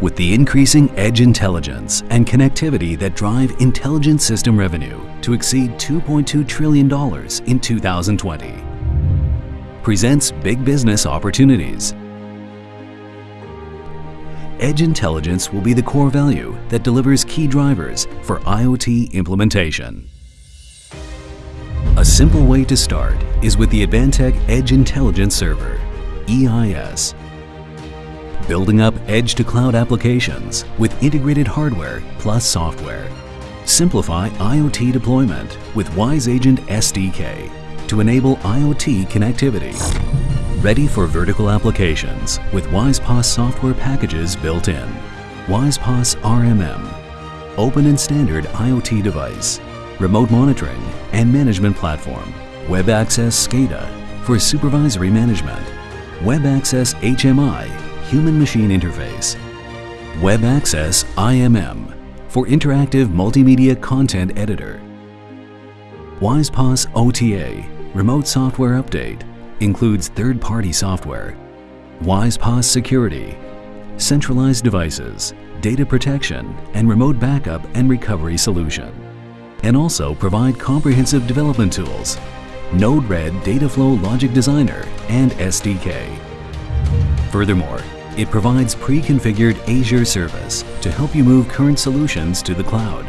With the increasing edge intelligence and connectivity that drive intelligent system revenue to exceed $2.2 trillion in 2020 presents big business opportunities. Edge intelligence will be the core value that delivers key drivers for IoT implementation. A simple way to start is with the Advantech Edge Intelligence Server, EIS. Building up edge-to-cloud applications with integrated hardware plus software. Simplify IoT deployment with WiseAgent SDK to enable IoT connectivity. Ready for vertical applications with WISE-PaaS software packages built in. WISE-PaaS RMM, open and standard IoT device, remote monitoring and management platform, Web Access SCADA for supervisory management, Web Access HMI, human-machine interface, Web Access IMM for interactive multimedia content editor, WISE-PaaS OTA, remote software update, includes third-party software, WISE-PaaS security, centralized devices, data protection, and remote backup and recovery solution. And also provide comprehensive development tools, Node-RED Dataflow Logic Designer and SDK. Furthermore, it provides pre-configured Azure service to help you move current solutions to the cloud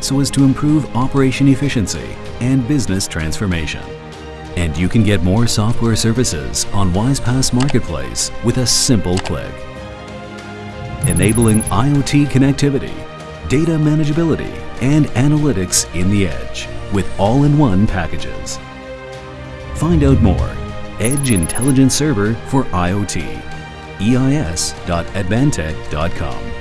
so as to improve operation efficiency and business transformation. And you can get more software services on WISE-PaaS Marketplace with a simple click. Enabling IoT connectivity, data manageability, and analytics in the edge with all-in-one packages. Find out more. Edge Intelligence Server for IoT. EIS.advantech.com